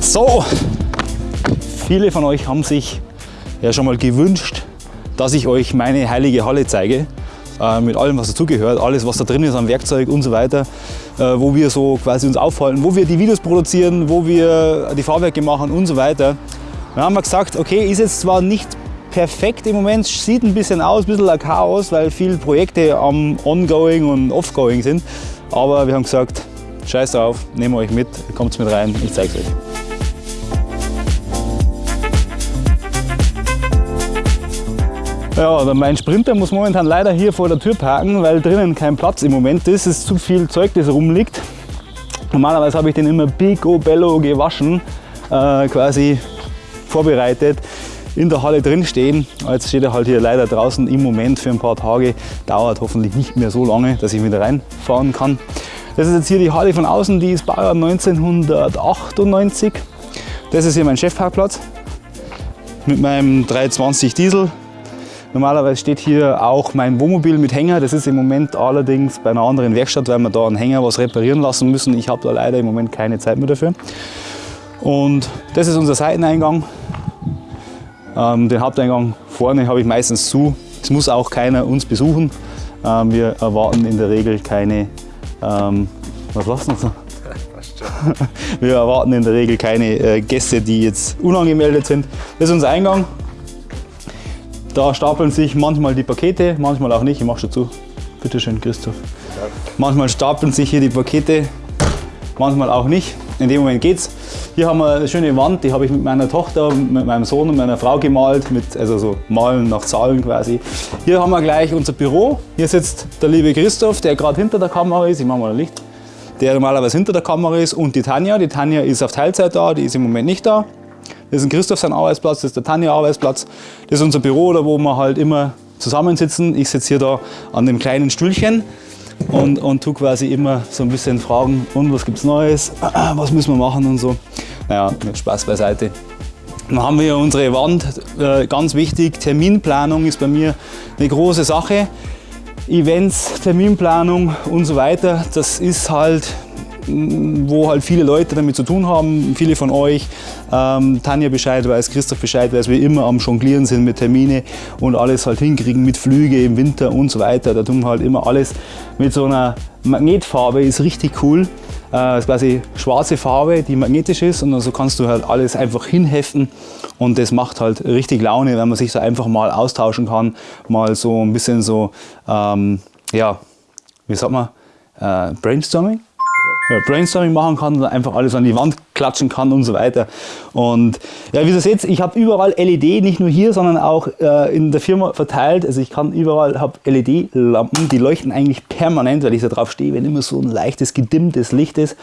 So, viele von euch haben sich ja schon mal gewünscht, dass ich euch meine heilige Halle zeige. Äh, mit allem, was dazugehört, alles, was da drin ist an Werkzeug und so weiter, äh, wo wir so quasi uns aufhalten, wo wir die Videos produzieren, wo wir die Fahrwerke machen und so weiter. Dann haben wir gesagt, okay, ist jetzt zwar nicht perfekt im Moment, sieht ein bisschen aus, ein bisschen ein Chaos, weil viele Projekte am Ongoing und Offgoing sind, aber wir haben gesagt, scheiß drauf, nehmen wir euch mit, kommt mit rein, ich zeige es euch. Ja, mein Sprinter muss momentan leider hier vor der Tür parken, weil drinnen kein Platz im Moment ist. Es ist zu viel Zeug, das rumliegt. Normalerweise habe ich den immer picobello gewaschen, äh, quasi vorbereitet, in der Halle drin stehen. Jetzt steht er halt hier leider draußen im Moment für ein paar Tage. Dauert hoffentlich nicht mehr so lange, dass ich wieder reinfahren kann. Das ist jetzt hier die Halle von außen, die ist Baujahr 1998. Das ist hier mein Chefparkplatz mit meinem 320 Diesel Normalerweise steht hier auch mein Wohnmobil mit Hänger. Das ist im Moment allerdings bei einer anderen Werkstatt, weil wir da einen Hänger was reparieren lassen müssen. Ich habe da leider im Moment keine Zeit mehr dafür. Und das ist unser Seiteneingang. Ähm, den Haupteingang vorne habe ich meistens zu. Es muss auch keiner uns besuchen. Ähm, wir erwarten in der Regel keine, ähm, was lassen wir Wir erwarten in der Regel keine äh, Gäste, die jetzt unangemeldet sind. Das ist unser Eingang. Da stapeln sich manchmal die Pakete, manchmal auch nicht. Ich mach schon zu. Bitte schön, Christoph. Manchmal stapeln sich hier die Pakete, manchmal auch nicht. In dem Moment geht's. Hier haben wir eine schöne Wand, die habe ich mit meiner Tochter, mit meinem Sohn und meiner Frau gemalt, mit, also so malen nach Zahlen quasi. Hier haben wir gleich unser Büro. Hier sitzt der liebe Christoph, der gerade hinter der Kamera ist. Ich mache mal ein Licht. Der normalerweise hinter der Kamera ist und die Tanja. Die Tanja ist auf Teilzeit da, die ist im Moment nicht da. Das ist ein Christoph sein Arbeitsplatz, das ist der Tanja Arbeitsplatz. Das ist unser Büro, da wo wir halt immer zusammensitzen. Ich sitze hier da an dem kleinen Stühlchen und, und tue quasi immer so ein bisschen fragen, und was gibt es Neues, was müssen wir machen und so. Naja, mit Spaß beiseite. Dann haben wir unsere Wand, äh, ganz wichtig, Terminplanung ist bei mir eine große Sache. Events, Terminplanung und so weiter, das ist halt wo halt viele Leute damit zu tun haben, viele von euch, ähm, Tanja Bescheid weiß, Christoph Bescheid weiß, wir immer am Jonglieren sind mit Termine und alles halt hinkriegen mit Flüge im Winter und so weiter. Da tun wir halt immer alles mit so einer Magnetfarbe, ist richtig cool. Äh, ist quasi schwarze Farbe, die magnetisch ist und so also kannst du halt alles einfach hinheften und das macht halt richtig Laune, wenn man sich so einfach mal austauschen kann, mal so ein bisschen so, ähm, ja, wie sagt man, äh, Brainstorming? Brainstorming machen kann einfach alles an die Wand klatschen kann und so weiter. Und ja, wie ihr seht, ich habe überall LED, nicht nur hier, sondern auch äh, in der Firma verteilt. Also ich kann überall, habe LED-Lampen, die leuchten eigentlich permanent, weil ich da drauf stehe, wenn immer so ein leichtes, gedimmtes Licht ist.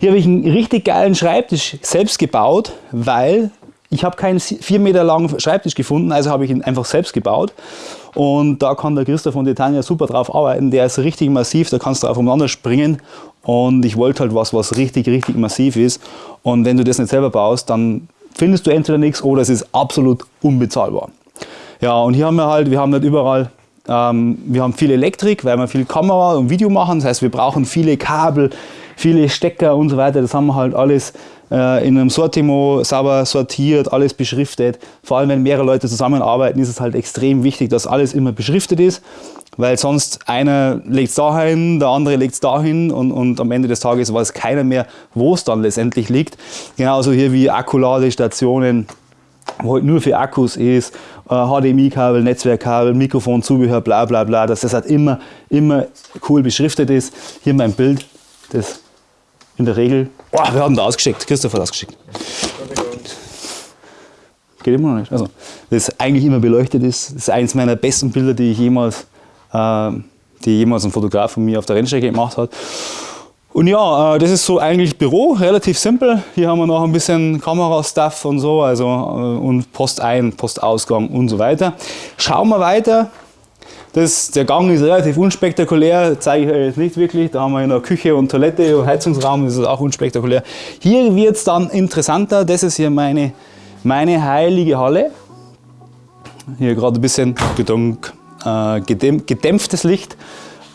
Hier habe ich einen richtig geilen Schreibtisch selbst gebaut, weil ich habe keinen vier Meter langen Schreibtisch gefunden, also habe ich ihn einfach selbst gebaut. Und da kann der Christoph und die super drauf arbeiten. Der ist richtig massiv, da kannst du drauf umeinander springen. Und ich wollte halt was, was richtig, richtig massiv ist. Und wenn du das nicht selber baust, dann findest du entweder nichts oder es ist absolut unbezahlbar. Ja, und hier haben wir halt, wir haben nicht überall, ähm, wir haben viel Elektrik, weil wir viel Kamera und Video machen. Das heißt, wir brauchen viele Kabel, viele Stecker und so weiter. Das haben wir halt alles äh, in einem Sortimo sauber sortiert, alles beschriftet. Vor allem, wenn mehrere Leute zusammenarbeiten, ist es halt extrem wichtig, dass alles immer beschriftet ist, weil sonst einer legt es dahin, der andere legt es dahin und, und am Ende des Tages weiß keiner mehr, wo es dann letztendlich liegt. Genauso hier wie Akkuladestationen, wo halt nur für Akkus ist, äh, HDMI-Kabel, Netzwerkkabel, Mikrofon, Zubehör, bla bla bla, dass das halt immer, immer cool beschriftet ist. Hier mein Bild, das in der Regel, oh, wir haben da ausgeschickt, Christoph hat ausgeschickt. Geht immer noch nicht. Also, das eigentlich immer beleuchtet ist, das ist eines meiner besten Bilder, die ich jemals, äh, die jemals ein Fotograf von mir auf der Rennstrecke gemacht hat. Und ja, äh, das ist so eigentlich Büro, relativ simpel. Hier haben wir noch ein bisschen Kamerastuff und so, also äh, und Post ein, Postausgang und so weiter. Schauen wir weiter. Das, der Gang ist relativ unspektakulär, zeige ich euch jetzt nicht wirklich. Da haben wir noch Küche und Toilette und Heizungsraum, das ist auch unspektakulär. Hier wird es dann interessanter, das ist hier meine, meine heilige Halle. Hier gerade ein bisschen gedunk, äh, gedämpftes Licht.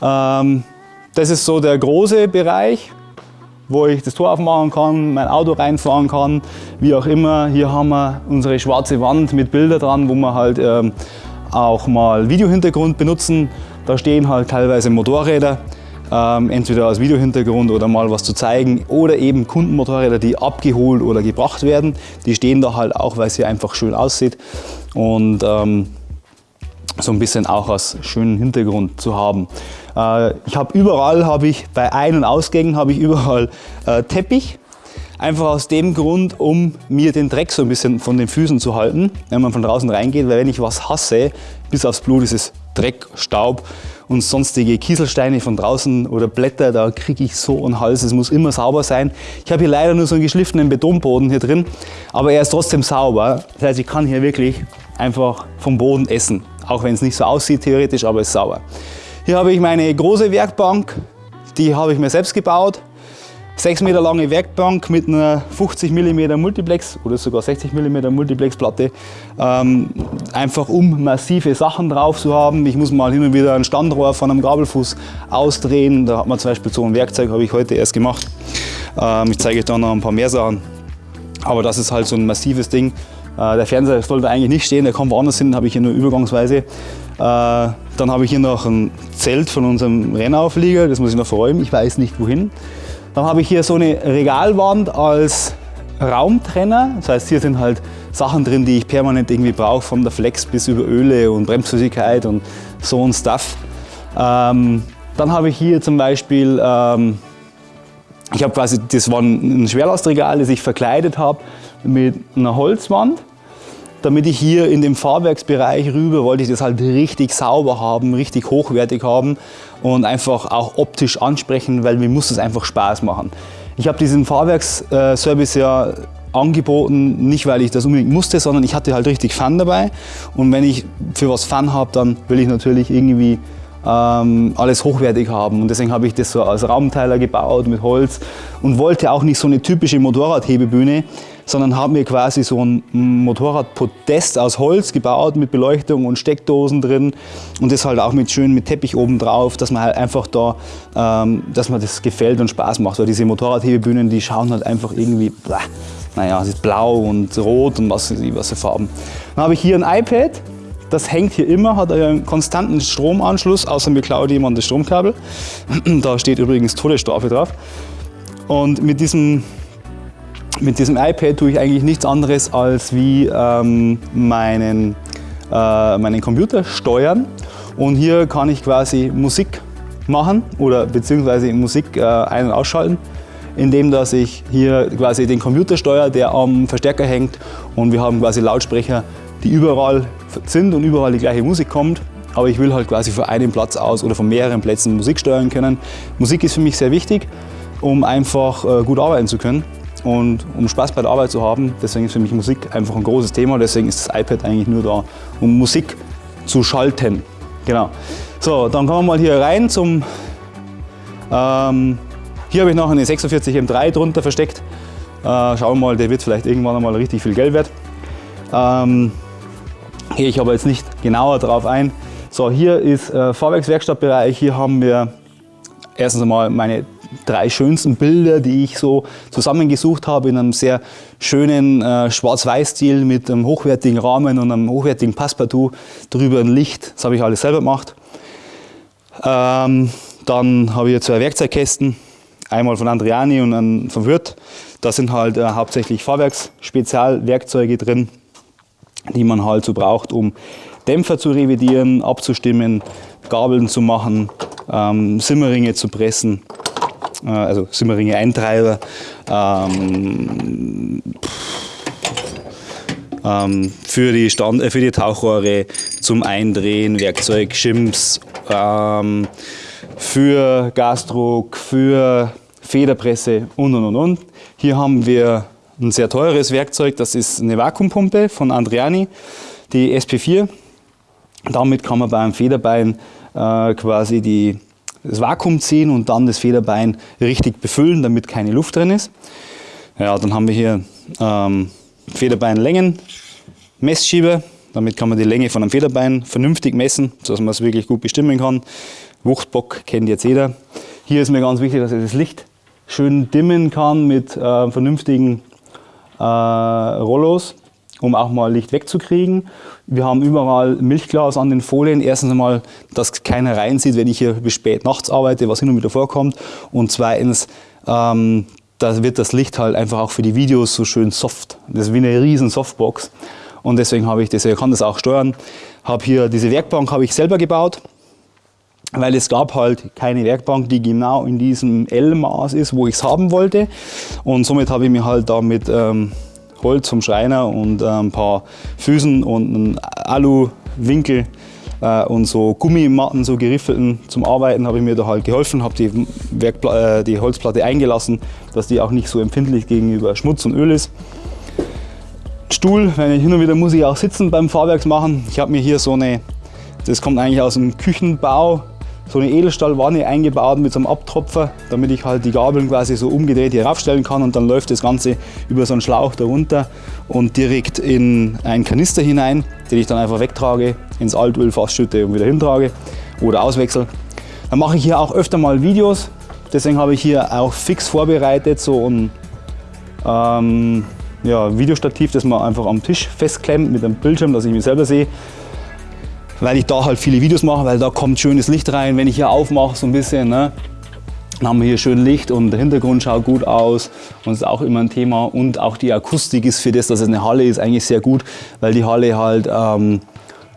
Ähm, das ist so der große Bereich, wo ich das Tor aufmachen kann, mein Auto reinfahren kann, wie auch immer. Hier haben wir unsere schwarze Wand mit Bildern dran, wo wir halt ähm, auch mal Videohintergrund benutzen. Da stehen halt teilweise Motorräder, ähm, entweder als Videohintergrund oder mal was zu zeigen oder eben Kundenmotorräder, die abgeholt oder gebracht werden. Die stehen da halt auch, weil es hier einfach schön aussieht und ähm, so ein bisschen auch als schönen Hintergrund zu haben. Äh, ich habe überall, habe ich bei Ein- und Ausgängen, habe ich überall äh, Teppich. Einfach aus dem Grund, um mir den Dreck so ein bisschen von den Füßen zu halten, wenn man von draußen reingeht, weil wenn ich was hasse, bis aufs Blut ist es Dreck, Staub und sonstige Kieselsteine von draußen oder Blätter, da kriege ich so einen Hals, es muss immer sauber sein. Ich habe hier leider nur so einen geschliffenen Betonboden hier drin, aber er ist trotzdem sauber. Das heißt, ich kann hier wirklich einfach vom Boden essen, auch wenn es nicht so aussieht theoretisch, aber es ist sauber. Hier habe ich meine große Werkbank, die habe ich mir selbst gebaut. 6 Meter lange Werkbank mit einer 50 mm Multiplex oder sogar 60 mm Multiplex Platte, ähm, einfach um massive Sachen drauf zu haben. Ich muss mal hin und wieder ein Standrohr von einem Gabelfuß ausdrehen. Da hat man zum Beispiel so ein Werkzeug, habe ich heute erst gemacht. Ähm, ich zeige euch da noch ein paar mehr Sachen. Aber das ist halt so ein massives Ding. Äh, der Fernseher sollte eigentlich nicht stehen, der kommt woanders hin, habe ich hier nur übergangsweise. Äh, dann habe ich hier noch ein Zelt von unserem Rennauflieger, das muss ich noch verräumen, ich weiß nicht wohin. Dann habe ich hier so eine Regalwand als Raumtrenner. Das heißt, hier sind halt Sachen drin, die ich permanent irgendwie brauche, von der Flex bis über Öle und Bremsflüssigkeit und so ein Stuff. Ähm, dann habe ich hier zum Beispiel, ähm, ich habe quasi, das war ein Schwerlastregal, das ich verkleidet habe mit einer Holzwand. Damit ich hier in dem Fahrwerksbereich rüber, wollte ich das halt richtig sauber haben, richtig hochwertig haben und einfach auch optisch ansprechen, weil mir muss das einfach Spaß machen. Ich habe diesen Fahrwerksservice ja angeboten, nicht weil ich das unbedingt musste, sondern ich hatte halt richtig Fun dabei. Und wenn ich für was Fun habe, dann will ich natürlich irgendwie ähm, alles hochwertig haben. Und deswegen habe ich das so als Raumteiler gebaut mit Holz und wollte auch nicht so eine typische Motorradhebebühne, sondern habe mir quasi so ein Motorradpodest aus Holz gebaut mit Beleuchtung und Steckdosen drin und das halt auch mit schön mit Teppich oben drauf, dass man halt einfach da, ähm, dass man das gefällt und Spaß macht. Weil diese Motorradhebebühnen, die schauen halt einfach irgendwie, bläh, naja, es ist blau und rot und was, was für Farben. Dann habe ich hier ein iPad, das hängt hier immer, hat einen konstanten Stromanschluss, außer mir klaut jemand das Stromkabel. Da steht übrigens Todesstrafe drauf. Und mit diesem, mit diesem iPad tue ich eigentlich nichts anderes als wie ähm, meinen, äh, meinen Computer steuern. Und hier kann ich quasi Musik machen oder beziehungsweise Musik äh, ein- und ausschalten, indem dass ich hier quasi den Computer steuere, der am Verstärker hängt und wir haben quasi Lautsprecher, die überall sind und überall die gleiche Musik kommt. Aber ich will halt quasi von einem Platz aus oder von mehreren Plätzen Musik steuern können. Musik ist für mich sehr wichtig, um einfach äh, gut arbeiten zu können und um Spaß bei der Arbeit zu haben. Deswegen ist für mich Musik einfach ein großes Thema. Deswegen ist das iPad eigentlich nur da, um Musik zu schalten. Genau. So, dann kommen wir mal hier rein zum... Ähm, hier habe ich noch eine 46 M3 drunter versteckt. Äh, schauen wir mal, der wird vielleicht irgendwann einmal richtig viel Geld wert. Ähm, Gehe ich aber jetzt nicht genauer darauf ein. So, hier ist äh, Fahrwerkswerkstattbereich. Hier haben wir erstens einmal meine drei schönsten Bilder, die ich so zusammengesucht habe in einem sehr schönen äh, Schwarz-Weiß-Stil mit einem hochwertigen Rahmen und einem hochwertigen Passepartout, drüber ein Licht. Das habe ich alles selber gemacht. Ähm, dann habe ich zwei Werkzeugkästen, einmal von Andriani und einen von Wirth. Da sind halt äh, hauptsächlich Fahrwerks-Spezialwerkzeuge drin die man halt so braucht, um Dämpfer zu revidieren, abzustimmen, Gabeln zu machen, ähm, Simmeringe zu pressen, äh, also Simmeringe Eintreiber, ähm, ähm, für, die Stand, äh, für die Tauchrohre zum Eindrehen, Werkzeug, Schims, ähm, für Gasdruck, für Federpresse und und und und. Hier haben wir ein sehr teures Werkzeug, das ist eine Vakuumpumpe von Andriani, die SP4. Damit kann man beim Federbein äh, quasi die, das Vakuum ziehen und dann das Federbein richtig befüllen, damit keine Luft drin ist. Ja, dann haben wir hier ähm, Federbeinlängen, Messschieber. Damit kann man die Länge von einem Federbein vernünftig messen, sodass man es wirklich gut bestimmen kann. Wuchtbock kennt jetzt jeder. Hier ist mir ganz wichtig, dass ich das Licht schön dimmen kann mit äh, vernünftigen äh, Rollos, um auch mal Licht wegzukriegen. Wir haben überall Milchglas an den Folien. Erstens einmal, dass keiner reinsieht, wenn ich hier bis spät nachts arbeite, was hin und wieder vorkommt. Und zweitens, ähm, da wird das Licht halt einfach auch für die Videos so schön soft. Das ist wie eine riesen Softbox. Und deswegen habe ich das, ich kann das auch steuern. Habe hier diese Werkbank habe ich selber gebaut weil es gab halt keine Werkbank, die genau in diesem L-Maß ist, wo ich es haben wollte. Und somit habe ich mir halt da mit ähm, Holz vom Schreiner und äh, ein paar Füßen und einen Alu-Winkel äh, und so Gummimatten, so geriffelten zum Arbeiten, habe ich mir da halt geholfen, habe die, äh, die Holzplatte eingelassen, dass die auch nicht so empfindlich gegenüber Schmutz und Öl ist. Stuhl, wenn ich hin und wieder muss ich auch sitzen beim Fahrwerksmachen. Ich habe mir hier so eine, das kommt eigentlich aus dem Küchenbau, so eine Edelstahlwanne eingebaut mit so einem Abtropfer, damit ich halt die Gabeln quasi so umgedreht hier raufstellen kann und dann läuft das Ganze über so einen Schlauch darunter und direkt in einen Kanister hinein, den ich dann einfach wegtrage, ins Altöl schütte und wieder hintrage oder auswechsel. Dann mache ich hier auch öfter mal Videos, deswegen habe ich hier auch fix vorbereitet so ein ähm, ja, Videostativ, das man einfach am Tisch festklemmt mit einem Bildschirm, dass ich mich selber sehe weil ich da halt viele Videos mache, weil da kommt schönes Licht rein. Wenn ich hier aufmache so ein bisschen, ne, dann haben wir hier schön Licht und der Hintergrund schaut gut aus und ist auch immer ein Thema. Und auch die Akustik ist für das, dass es eine Halle ist, eigentlich sehr gut, weil die Halle halt ähm,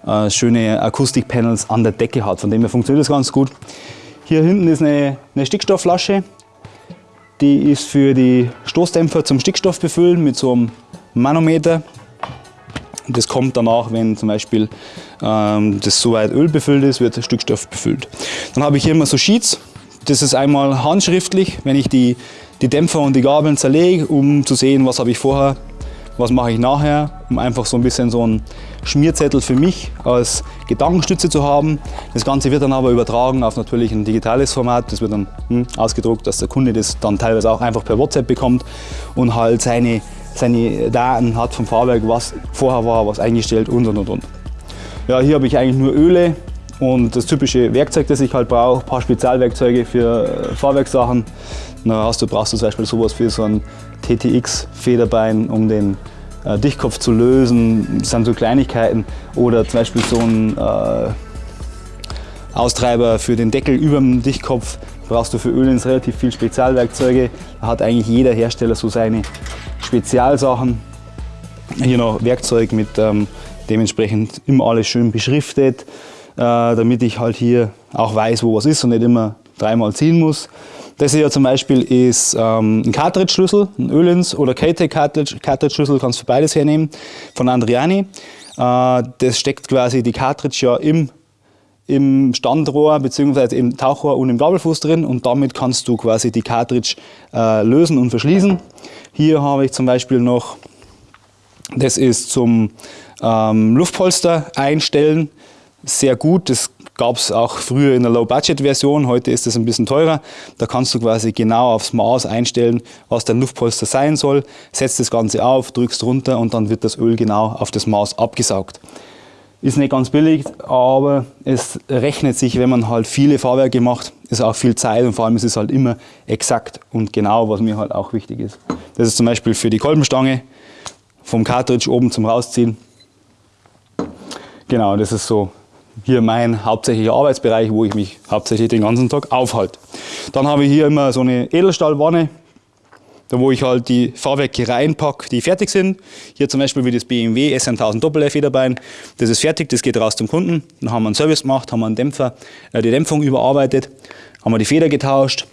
äh, schöne Akustikpanels an der Decke hat. Von dem her funktioniert das ganz gut. Hier hinten ist eine, eine Stickstoffflasche. Die ist für die Stoßdämpfer zum Stickstoff befüllen mit so einem Manometer. Das kommt danach, wenn zum Beispiel ähm, das soweit Öl befüllt ist, wird der Stickstoff befüllt. Dann habe ich hier immer so Sheets. Das ist einmal handschriftlich, wenn ich die, die Dämpfer und die Gabeln zerlege, um zu sehen, was habe ich vorher, was mache ich nachher, um einfach so ein bisschen so einen Schmierzettel für mich als Gedankenstütze zu haben. Das Ganze wird dann aber übertragen auf natürlich ein digitales Format. Das wird dann hm, ausgedruckt, dass der Kunde das dann teilweise auch einfach per WhatsApp bekommt und halt seine seine Daten hat vom Fahrwerk, was vorher war, was eingestellt und und und. Ja, hier habe ich eigentlich nur Öle und das typische Werkzeug, das ich halt brauche, ein paar Spezialwerkzeuge für äh, Fahrwerkssachen. Da hast du, brauchst du zum Beispiel sowas für so ein TTX-Federbein, um den äh, Dichtkopf zu lösen. Das sind so Kleinigkeiten. Oder zum Beispiel so ein äh, Austreiber für den Deckel über dem Dichtkopf. Brauchst du für Ölens relativ viel Spezialwerkzeuge. Da hat eigentlich jeder Hersteller so seine Spezialsachen. Hier noch Werkzeug mit ähm, dementsprechend immer alles schön beschriftet, äh, damit ich halt hier auch weiß, wo was ist und nicht immer dreimal ziehen muss. Das hier zum Beispiel ist ähm, ein Cartridge-Schlüssel, ein Ölens oder KTEC Cartridge-Schlüssel, kannst du beides hernehmen, von Andriani. Äh, das steckt quasi die Cartridge ja im, im Standrohr bzw. im Tauchrohr und im Gabelfuß drin und damit kannst du quasi die Cartridge äh, lösen und verschließen. Hier habe ich zum Beispiel noch, das ist zum ähm, Luftpolster einstellen, sehr gut. Das gab es auch früher in der Low-Budget-Version, heute ist das ein bisschen teurer. Da kannst du quasi genau aufs Maß einstellen, was dein Luftpolster sein soll. Setzt das Ganze auf, drückst runter und dann wird das Öl genau auf das Maß abgesaugt. Ist nicht ganz billig, aber es rechnet sich, wenn man halt viele Fahrwerke macht, ist auch viel Zeit und vor allem ist es halt immer exakt und genau, was mir halt auch wichtig ist. Das ist zum Beispiel für die Kolbenstange vom Cartridge oben zum Rausziehen. Genau, das ist so hier mein hauptsächlicher Arbeitsbereich, wo ich mich hauptsächlich den ganzen Tag aufhalte. Dann habe ich hier immer so eine Edelstahlwanne, da wo ich halt die Fahrwerke reinpacke, die fertig sind. Hier zum Beispiel wie das BMW S1000 Doppel Federbein. Das ist fertig, das geht raus zum Kunden. Dann haben wir einen Service gemacht, haben wir einen Dämpfer, äh, die Dämpfung überarbeitet, haben wir die Feder getauscht.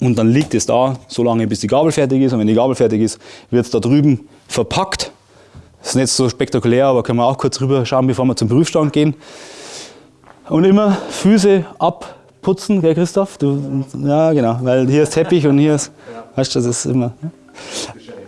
Und dann liegt es da, so lange bis die Gabel fertig ist. Und wenn die Gabel fertig ist, wird es da drüben verpackt. Das ist nicht so spektakulär, aber können wir auch kurz rüber schauen, bevor wir zum Prüfstand gehen. Und immer Füße abputzen, gell Christoph? Du, ja, genau, weil hier ist Teppich und hier ist, weißt du, das ist immer. Ja?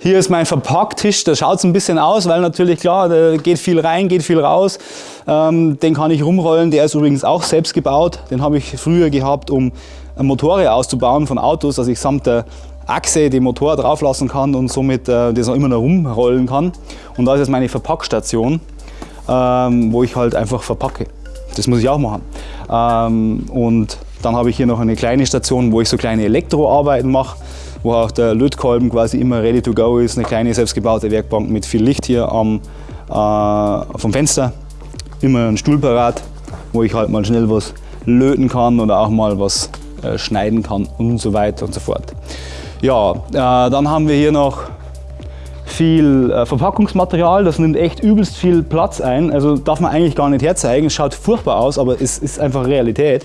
Hier ist mein Verpacktisch, da schaut es ein bisschen aus, weil natürlich klar, da geht viel rein, geht viel raus. Ähm, den kann ich rumrollen, der ist übrigens auch selbst gebaut. Den habe ich früher gehabt, um Motorräder auszubauen von Autos, dass ich samt der Achse den Motor drauf lassen kann und somit äh, das auch immer noch rumrollen kann. Und da ist jetzt meine Verpackstation, ähm, wo ich halt einfach verpacke. Das muss ich auch machen. Ähm, und dann habe ich hier noch eine kleine Station, wo ich so kleine Elektroarbeiten mache wo auch der Lötkolben quasi immer ready to go ist. Eine kleine selbstgebaute Werkbank mit viel Licht hier am, äh, vom Fenster. Immer ein Stuhl parat, wo ich halt mal schnell was löten kann oder auch mal was äh, schneiden kann und so weiter und so fort. Ja, äh, dann haben wir hier noch viel äh, Verpackungsmaterial, das nimmt echt übelst viel Platz ein. Also darf man eigentlich gar nicht herzeigen, es schaut furchtbar aus, aber es ist einfach Realität.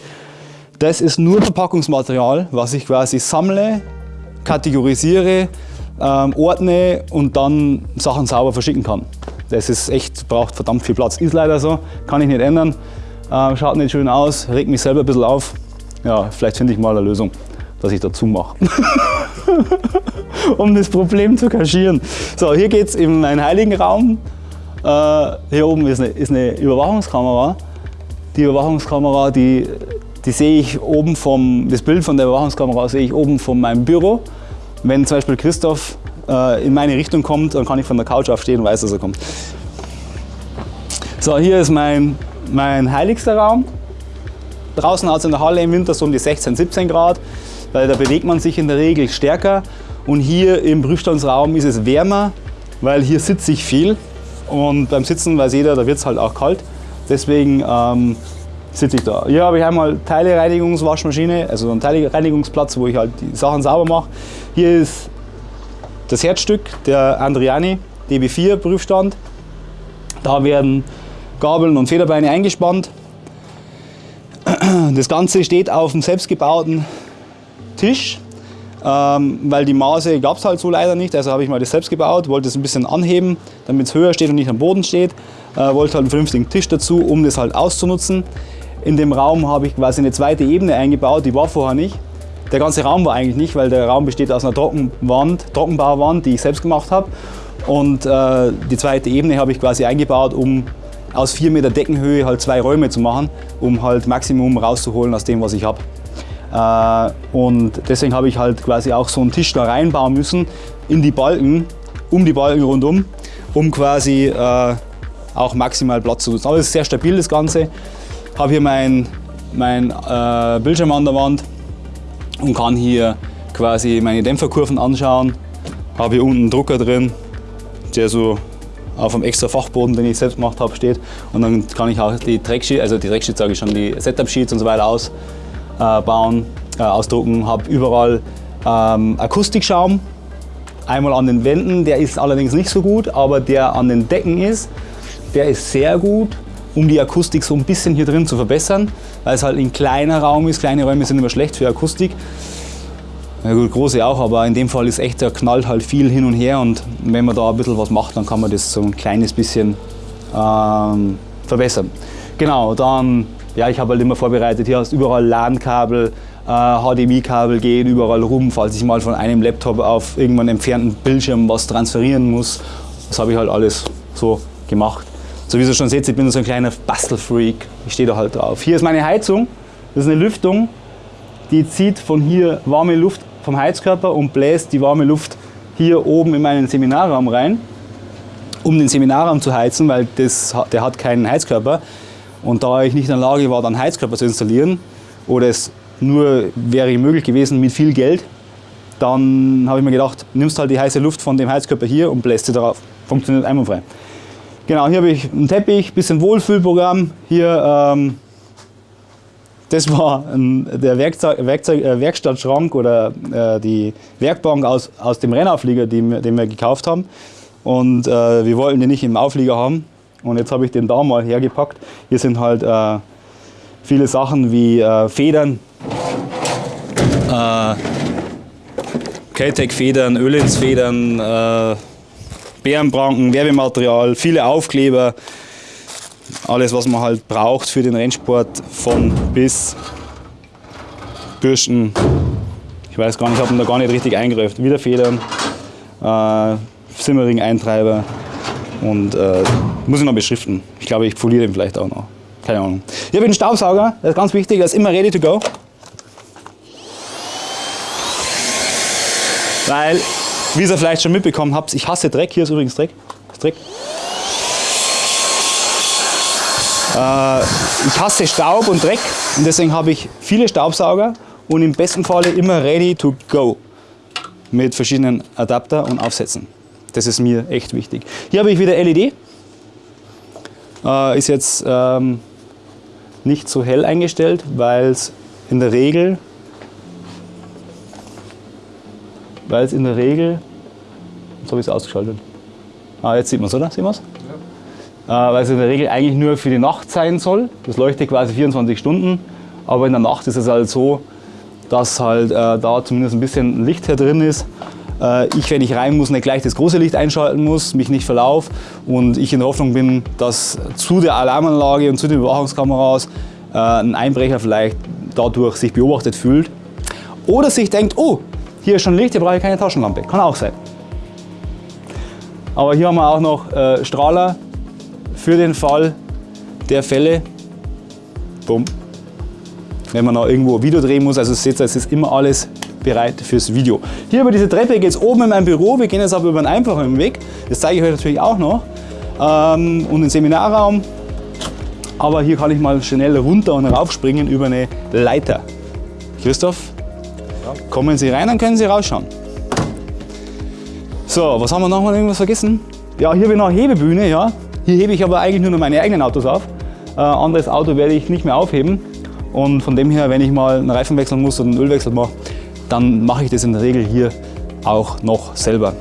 Das ist nur Verpackungsmaterial, was ich quasi sammle, kategorisiere, ähm, ordne und dann Sachen sauber verschicken kann. Das ist echt, braucht verdammt viel Platz. Ist leider so, kann ich nicht ändern. Ähm, schaut nicht schön aus, regt mich selber ein bisschen auf. Ja, vielleicht finde ich mal eine Lösung, dass ich dazu mache. um das Problem zu kaschieren. So, hier geht es in meinen heiligen Raum. Äh, hier oben ist eine, ist eine Überwachungskamera. Die Überwachungskamera, die die sehe ich oben vom, das Bild von der Überwachungskamera sehe ich oben von meinem Büro. Wenn zum Beispiel Christoph äh, in meine Richtung kommt, dann kann ich von der Couch aufstehen und weiß, dass er kommt. So, hier ist mein, mein heiligster Raum. Draußen hat es in der Halle im Winter so um die 16, 17 Grad, weil da bewegt man sich in der Regel stärker. Und hier im Prüfstandsraum ist es wärmer, weil hier sitze ich viel. Und beim Sitzen weiß jeder, da wird es halt auch kalt. Deswegen ähm, sitze ich da. Hier habe ich einmal Teilereinigungswaschmaschine, also einen Teilereinigungsplatz, wo ich halt die Sachen sauber mache. Hier ist das Herzstück, der Andriani DB4 Prüfstand. Da werden Gabeln und Federbeine eingespannt. Das Ganze steht auf einem selbstgebauten Tisch, ähm, weil die Maße gab es halt so leider nicht. Also habe ich mal das selbst gebaut, wollte es ein bisschen anheben, damit es höher steht und nicht am Boden steht. Äh, wollte halt einen vernünftigen Tisch dazu, um das halt auszunutzen. In dem Raum habe ich quasi eine zweite Ebene eingebaut, die war vorher nicht. Der ganze Raum war eigentlich nicht, weil der Raum besteht aus einer Trockenwand, Trockenbauwand, die ich selbst gemacht habe. Und äh, die zweite Ebene habe ich quasi eingebaut, um aus 4 Meter Deckenhöhe halt zwei Räume zu machen, um halt Maximum rauszuholen aus dem, was ich habe. Äh, und deswegen habe ich halt quasi auch so einen Tisch da reinbauen müssen in die Balken, um die Balken rundum, um quasi äh, auch maximal Platz zu nutzen. Aber es ist sehr stabil das Ganze habe hier mein, mein äh, Bildschirm an der Wand und kann hier quasi meine Dämpferkurven anschauen. Habe hier unten einen Drucker drin, der so auf einem extra Fachboden, den ich selbst gemacht habe, steht. Und dann kann ich auch die Tracksheets, also die Tracksheets sage ich schon, die Setup-Sheets und so weiter ausbauen, äh, äh, ausdrucken. Habe überall ähm, Akustikschaum, einmal an den Wänden, der ist allerdings nicht so gut, aber der an den Decken ist, der ist sehr gut um die Akustik so ein bisschen hier drin zu verbessern, weil es halt ein kleiner Raum ist. Kleine Räume sind immer schlecht für Akustik. Ja gut, große auch, aber in dem Fall ist echt, da knallt halt viel hin und her und wenn man da ein bisschen was macht, dann kann man das so ein kleines bisschen ähm, verbessern. Genau, dann, ja, ich habe halt immer vorbereitet, hier hast du überall LAN-Kabel, äh, HDMI-Kabel gehen überall rum, falls ich mal von einem Laptop auf irgendwann entfernten Bildschirm was transferieren muss. Das habe ich halt alles so gemacht. So wie ihr schon seht, ich bin so ein kleiner Bastelfreak. Ich stehe da halt drauf. Hier ist meine Heizung. Das ist eine Lüftung, die zieht von hier warme Luft vom Heizkörper und bläst die warme Luft hier oben in meinen Seminarraum rein, um den Seminarraum zu heizen, weil das, der hat keinen Heizkörper. Und da ich nicht in der Lage war, dann Heizkörper zu installieren, oder es nur wäre möglich gewesen mit viel Geld, dann habe ich mir gedacht, nimmst halt die heiße Luft von dem Heizkörper hier und bläst sie darauf. Funktioniert einwandfrei. Genau, hier habe ich einen Teppich, bisschen Wohlfühlprogramm. Hier, ähm, das war ein, der Werkzeug, Werkzeug, äh, Werkstattschrank oder äh, die Werkbank aus, aus dem Rennauflieger, den, den wir gekauft haben. Und äh, wir wollten den nicht im Auflieger haben. Und jetzt habe ich den da mal hergepackt. Hier sind halt äh, viele Sachen wie äh, Federn, äh, Keltec-Federn, Ölinsfedern, äh, Bärenpranken, Werbematerial, viele Aufkleber, alles was man halt braucht für den Rennsport von bis Bürsten. Ich weiß gar nicht, ich habe da gar nicht richtig eingreift. Wieder Federn. äh, Simmering-Eintreiber und äh, muss ich noch beschriften. Ich glaube, ich poliere den vielleicht auch noch. Keine Ahnung. Ich habe einen Staubsauger, das ist ganz wichtig, der ist immer ready to go. Weil, wie ihr vielleicht schon mitbekommen habt, ich hasse Dreck. Hier ist übrigens Dreck. Ist Dreck. Äh, ich hasse Staub und Dreck und deswegen habe ich viele Staubsauger und im besten Falle immer ready to go mit verschiedenen Adapter und Aufsätzen. Das ist mir echt wichtig. Hier habe ich wieder LED. Äh, ist jetzt ähm, nicht so hell eingestellt, weil es in der Regel weil es in der Regel, jetzt habe ich es ausgeschaltet. Ah, jetzt sieht man es, oder? Sieht man es? Ja. Äh, weil es in der Regel eigentlich nur für die Nacht sein soll. Das leuchtet quasi 24 Stunden. Aber in der Nacht ist es halt so, dass halt äh, da zumindest ein bisschen Licht hier drin ist. Äh, ich, wenn ich rein muss, nicht gleich das große Licht einschalten muss, mich nicht verlaufe und ich in der Hoffnung bin, dass zu der Alarmanlage und zu den Überwachungskameras äh, ein Einbrecher vielleicht dadurch sich beobachtet fühlt oder sich denkt, oh, hier ist schon Licht, hier brauche ich keine Taschenlampe. Kann auch sein. Aber hier haben wir auch noch äh, Strahler für den Fall der Fälle. Bumm wenn man noch irgendwo ein Video drehen muss. Also seht ihr, es ist immer alles bereit fürs Video. Hier über diese Treppe geht es oben in mein Büro. Wir gehen jetzt aber über einen einfachen Weg. Das zeige ich euch natürlich auch noch. Ähm, und den Seminarraum. Aber hier kann ich mal schnell runter und raufspringen über eine Leiter. Christoph. Kommen Sie rein, dann können Sie rausschauen. So, was haben wir noch mal irgendwas vergessen? Ja, hier habe ich noch eine Hebebühne. Ja. Hier hebe ich aber eigentlich nur noch meine eigenen Autos auf. Äh, anderes Auto werde ich nicht mehr aufheben. Und von dem her, wenn ich mal einen Reifen wechseln muss oder einen Ölwechsel mache, dann mache ich das in der Regel hier auch noch selber.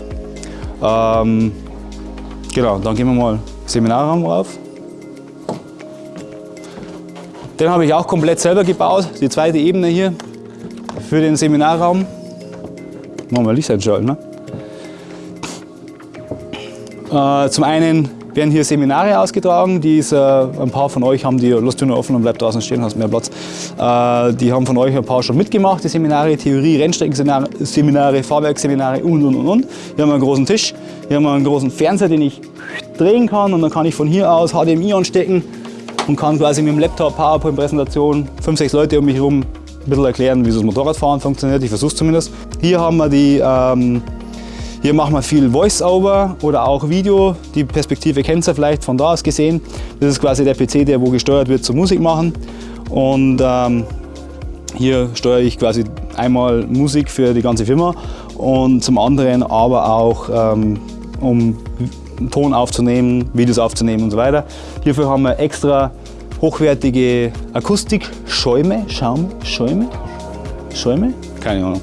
Ähm, genau, dann gehen wir mal Seminarraum rauf. Den habe ich auch komplett selber gebaut, die zweite Ebene hier für den Seminarraum. Machen wir Licht einschalten. Ne? Äh, zum einen werden hier Seminare ausgetragen. Die ist, äh, ein paar von euch haben die, lasst die nur offen und bleibt draußen stehen, hast mehr Platz. Äh, die haben von euch ein paar schon mitgemacht, die Seminare, Theorie, Rennstreckenseminare, Fahrwerksseminare und und und und. Hier haben wir einen großen Tisch, hier haben wir einen großen Fernseher, den ich drehen kann und dann kann ich von hier aus HDMI anstecken und kann quasi mit dem Laptop, PowerPoint-Präsentation, fünf, sechs Leute um mich herum ein bisschen erklären, wie so das Motorradfahren funktioniert. Ich versuche es zumindest. Hier haben wir die ähm, hier machen wir viel Voice-Over oder auch Video. Die Perspektive kennt ihr vielleicht von da aus gesehen. Das ist quasi der PC, der wo gesteuert wird zum Musik machen. Und ähm, hier steuere ich quasi einmal Musik für die ganze Firma und zum anderen aber auch ähm, um Ton aufzunehmen, Videos aufzunehmen und so weiter. Hierfür haben wir extra hochwertige Akustikschäume, Schaum, Schäume, Schäume, keine Ahnung.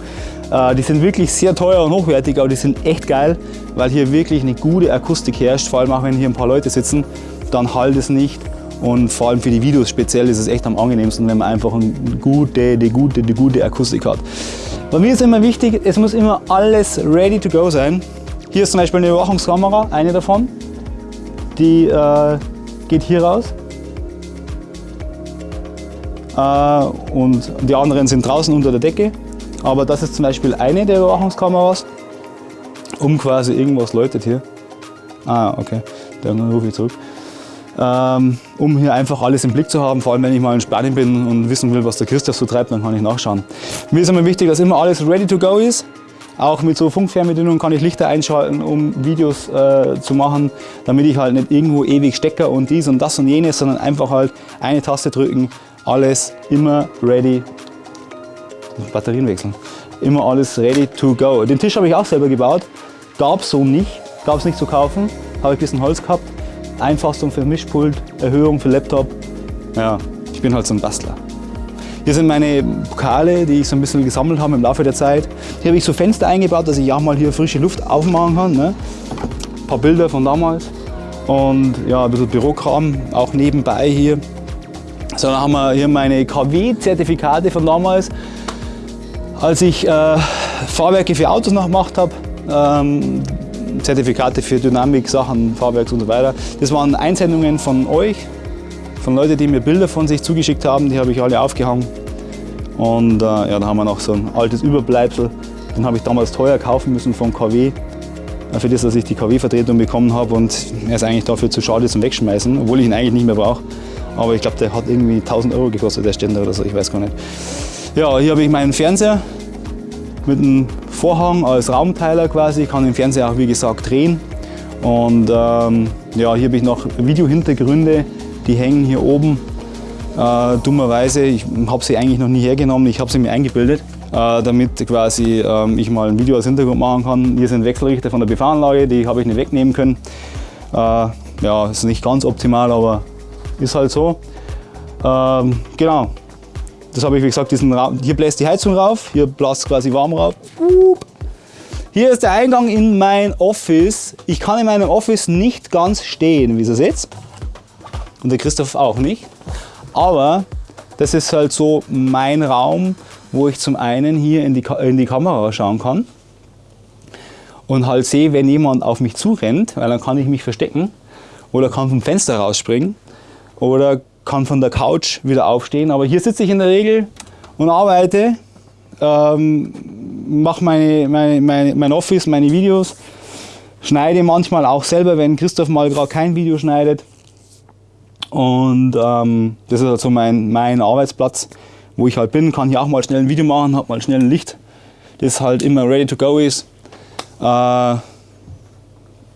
Äh, die sind wirklich sehr teuer und hochwertig, aber die sind echt geil, weil hier wirklich eine gute Akustik herrscht. Vor allem auch wenn hier ein paar Leute sitzen, dann halt es nicht. Und vor allem für die Videos speziell ist es echt am angenehmsten, wenn man einfach eine gute, die gute, die gute Akustik hat. Bei mir ist immer wichtig, es muss immer alles ready to go sein. Hier ist zum Beispiel eine Überwachungskamera, eine davon. Die äh, geht hier raus. Äh, und die anderen sind draußen unter der Decke. Aber das ist zum Beispiel eine der Überwachungskameras, um quasi irgendwas läutet hier. Ah, okay, dann rufe ich zurück. Ähm, um hier einfach alles im Blick zu haben, vor allem wenn ich mal in Spanien bin und wissen will, was der Christoph so treibt, dann kann ich nachschauen. Mir ist immer wichtig, dass immer alles ready to go ist. Auch mit so Funkfernbedienung kann ich Lichter einschalten, um Videos äh, zu machen, damit ich halt nicht irgendwo ewig Stecker und dies und das und jenes, sondern einfach halt eine Taste drücken, alles immer ready Batterien wechseln. Immer alles ready to go. Den Tisch habe ich auch selber gebaut. Gab es so nicht. Gab es nicht zu kaufen. Habe ich ein bisschen Holz gehabt. Einfassung für Mischpult, Erhöhung für Laptop. Ja, ich bin halt so ein Bastler. Hier sind meine Pokale, die ich so ein bisschen gesammelt habe im Laufe der Zeit. Hier habe ich so Fenster eingebaut, dass ich auch mal hier frische Luft aufmachen kann. Ne? Ein paar Bilder von damals. Und ja, ein bisschen Bürokram, auch nebenbei hier. So, dann haben wir hier meine KW-Zertifikate von damals als ich äh, Fahrwerke für Autos noch gemacht habe, ähm, Zertifikate für Dynamik, Sachen, Fahrwerks und so weiter, das waren Einsendungen von euch, von Leuten, die mir Bilder von sich zugeschickt haben, die habe ich alle aufgehangen. Und äh, ja, da haben wir noch so ein altes Überbleibsel, den habe ich damals teuer kaufen müssen von KW. für das, dass ich die KW-Vertretung bekommen habe und er ist eigentlich dafür zu schade zum Wegschmeißen, obwohl ich ihn eigentlich nicht mehr brauche. Aber ich glaube, der hat irgendwie 1000 Euro gekostet, der Ständer oder so, ich weiß gar nicht. Ja, hier habe ich meinen Fernseher mit einem Vorhang als Raumteiler quasi. Ich kann den Fernseher auch wie gesagt drehen. Und ähm, ja, hier habe ich noch Videohintergründe, die hängen hier oben. Äh, dummerweise, ich habe sie eigentlich noch nie hergenommen, ich habe sie mir eingebildet, äh, damit quasi äh, ich mal ein Video als Hintergrund machen kann. Hier sind Wechselrichter von der PV-Anlage, die habe ich nicht wegnehmen können. Äh, ja, ist nicht ganz optimal, aber ist halt so. Ähm, genau, das habe ich wie gesagt, diesen Raum, hier bläst die Heizung rauf, hier bläst quasi warm rauf. Hier ist der Eingang in mein Office. Ich kann in meinem Office nicht ganz stehen, wie ihr seht. Und der Christoph auch nicht. Aber das ist halt so mein Raum, wo ich zum einen hier in die, in die Kamera schauen kann und halt sehe, wenn jemand auf mich zurennt, weil dann kann ich mich verstecken oder kann vom Fenster rausspringen oder kann von der Couch wieder aufstehen. Aber hier sitze ich in der Regel und arbeite, ähm, mache meine, meine, meine, mein Office, meine Videos, schneide manchmal auch selber, wenn Christoph mal gerade kein Video schneidet. Und ähm, das ist also mein, mein Arbeitsplatz, wo ich halt bin, kann hier auch mal schnell ein Video machen, habe mal schnell ein Licht, das halt immer ready to go ist. Äh,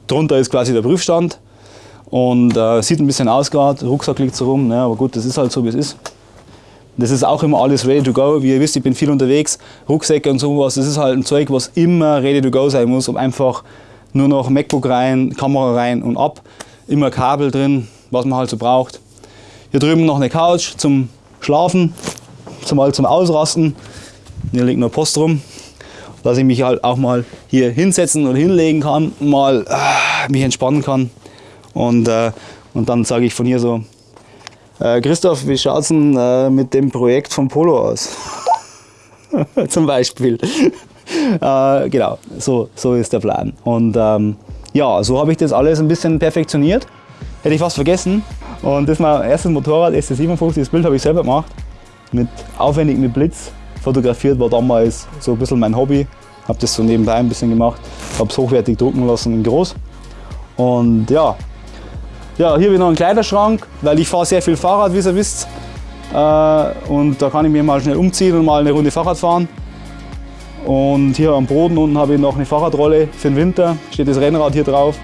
drunter ist quasi der Prüfstand und äh, sieht ein bisschen aus gerade, Rucksack liegt so rum, ne, aber gut, das ist halt so wie es ist. Das ist auch immer alles ready to go. Wie ihr wisst, ich bin viel unterwegs, Rucksäcke und sowas, das ist halt ein Zeug, was immer ready to go sein muss, um einfach nur noch MacBook rein, Kamera rein und ab, immer Kabel drin, was man halt so braucht. Hier drüben noch eine Couch zum Schlafen, zumal zum Ausrasten. Hier liegt noch Post rum, dass ich mich halt auch mal hier hinsetzen und hinlegen kann, mal äh, mich entspannen kann. Und, äh, und dann sage ich von hier so, äh, Christoph, wie schaut es denn äh, mit dem Projekt von Polo aus? Zum Beispiel. Äh, genau, so, so ist der Plan. Und ähm, ja, so habe ich das alles ein bisschen perfektioniert. Hätte ich fast vergessen. Und das ist mein erstes Motorrad, SC57, das Bild habe ich selber gemacht. Mit, aufwendig mit Blitz fotografiert, war damals so ein bisschen mein Hobby. Habe das so nebenbei ein bisschen gemacht, habe es hochwertig drucken lassen in groß. Und ja, ja, hier habe ich noch einen Kleiderschrank, weil ich fahre sehr viel Fahrrad, wie ihr wisst. Äh, und da kann ich mir mal schnell umziehen und mal eine Runde Fahrrad fahren. Und hier am Boden unten habe ich noch eine Fahrradrolle für den Winter, steht das Rennrad hier drauf.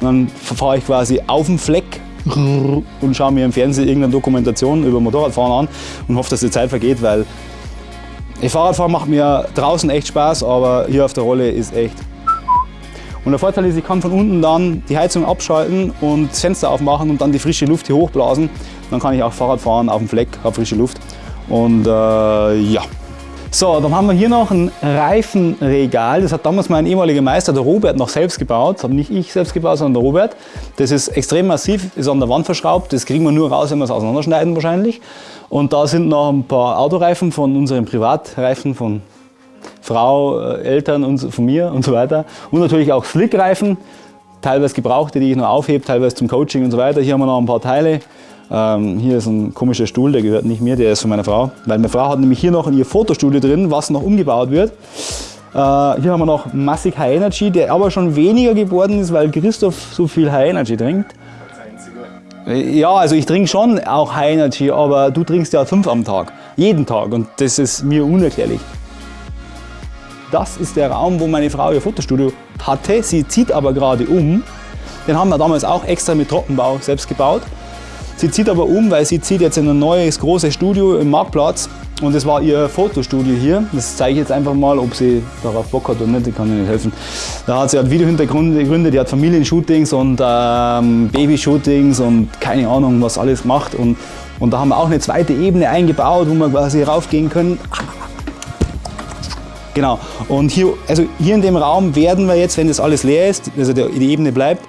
Und dann fahre ich quasi auf dem Fleck und schaue mir im Fernsehen irgendeine Dokumentation über Motorradfahren an und hoffe, dass die Zeit vergeht, weil Fahrradfahren macht mir draußen echt Spaß, aber hier auf der Rolle ist echt und der Vorteil ist, ich kann von unten dann die Heizung abschalten und das Fenster aufmachen und dann die frische Luft hier hochblasen. Dann kann ich auch Fahrrad fahren auf dem Fleck, habe frische Luft. Und äh, ja. So, dann haben wir hier noch ein Reifenregal. Das hat damals mein ehemaliger Meister, der Robert, noch selbst gebaut. Das habe nicht ich selbst gebaut, sondern der Robert. Das ist extrem massiv, ist an der Wand verschraubt. Das kriegen wir nur raus, wenn wir es auseinanderschneiden wahrscheinlich. Und da sind noch ein paar Autoreifen von unseren Privatreifen von Frau, äh, Eltern und von mir und so weiter. Und natürlich auch Slickreifen, teilweise gebrauchte, die ich noch aufhebe, teilweise zum Coaching und so weiter. Hier haben wir noch ein paar Teile. Ähm, hier ist ein komischer Stuhl, der gehört nicht mir, der ist von meiner Frau. Weil meine Frau hat nämlich hier noch in ihr Fotostudio drin, was noch umgebaut wird. Äh, hier haben wir noch Massig High Energy, der aber schon weniger geworden ist, weil Christoph so viel High Energy trinkt. Ja, also ich trinke schon auch High Energy, aber du trinkst ja fünf am Tag, jeden Tag und das ist mir unerklärlich. Das ist der Raum, wo meine Frau ihr Fotostudio hatte. Sie zieht aber gerade um. Den haben wir damals auch extra mit Trockenbau selbst gebaut. Sie zieht aber um, weil sie zieht jetzt in ein neues großes Studio im Marktplatz. Und das war ihr Fotostudio hier. Das zeige ich jetzt einfach mal, ob sie darauf Bock hat oder nicht, ich kann ihr nicht helfen. Da hat sie halt Videohintergründe, die hat Familienshootings und ähm, Babyshootings und keine Ahnung, was alles macht. Und, und da haben wir auch eine zweite Ebene eingebaut, wo wir quasi raufgehen können. Genau. Und hier, also hier in dem Raum werden wir jetzt, wenn das alles leer ist, also die Ebene bleibt,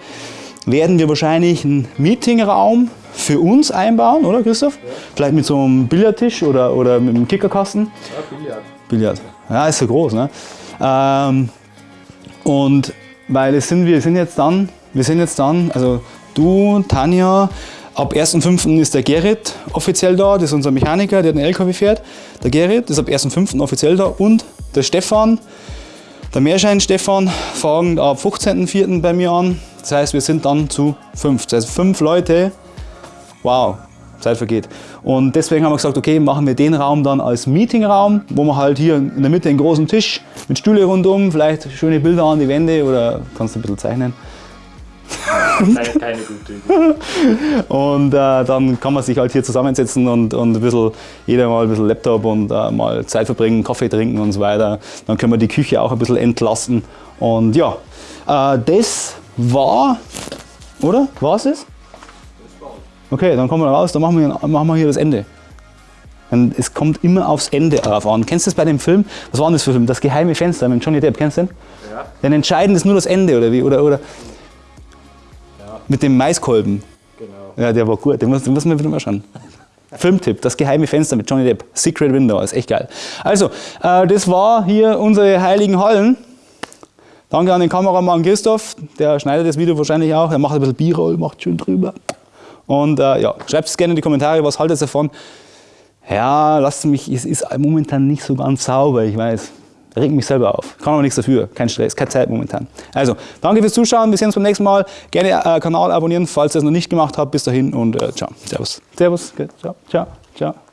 werden wir wahrscheinlich einen Meetingraum für uns einbauen, oder Christoph? Ja. Vielleicht mit so einem Billardtisch oder, oder mit einem Kickerkasten? Ja, Billard. Billard. Ja, ist so groß. Ne? Ähm, und weil es sind, wir sind jetzt dann, wir sind jetzt dann, also du, Tanja, Ab 1.5. ist der Gerrit offiziell da, das ist unser Mechaniker, der den LKW fährt. Der Gerrit ist ab 1.5. offiziell da und der Stefan, Der Meerschein Stefan fangen ab 15.04. bei mir an. Das heißt, wir sind dann zu fünf. Das heißt, fünf Leute. Wow, Zeit vergeht. Und deswegen haben wir gesagt, okay, machen wir den Raum dann als Meetingraum, wo wir halt hier in der Mitte einen großen Tisch mit Stühle rundum, vielleicht schöne Bilder an die Wände oder kannst du ein bisschen zeichnen. Keine, keine gute Idee. Und äh, dann kann man sich halt hier zusammensetzen und, und ein bisschen, jeder mal ein bisschen Laptop und äh, mal Zeit verbringen, Kaffee trinken und so weiter. Dann können wir die Küche auch ein bisschen entlasten. Und ja, äh, das war, oder? War es das? Okay, dann kommen wir raus, dann machen wir, machen wir hier das Ende. Und es kommt immer aufs Ende drauf an. Kennst du das bei dem Film? Was war denn das für ein Film? Das geheime Fenster mit Johnny Depp, kennst du den? Ja. Denn entscheidend ist nur das Ende, oder wie? Oder, oder. Mit dem Maiskolben. Genau. Ja, der war gut, den muss, den muss man wieder mal schauen. Filmtipp, das geheime Fenster mit Johnny Depp. Secret Window, ist echt geil. Also, äh, das war hier unsere heiligen Hallen. Danke an den Kameramann Christoph, der schneidet das Video wahrscheinlich auch. Er macht ein bisschen B-Roll, macht schön drüber. Und äh, ja, schreibt es gerne in die Kommentare, was haltet ihr davon? Ja, lasst mich, es ist momentan nicht so ganz sauber, ich weiß. Regt mich selber auf. Kann aber nichts dafür. Kein Stress, keine Zeit momentan. Also, danke fürs Zuschauen. Wir sehen uns beim nächsten Mal. Gerne äh, Kanal abonnieren, falls ihr es noch nicht gemacht habt. Bis dahin und äh, ciao. Servus. Servus. Ciao. Ciao. Ciao.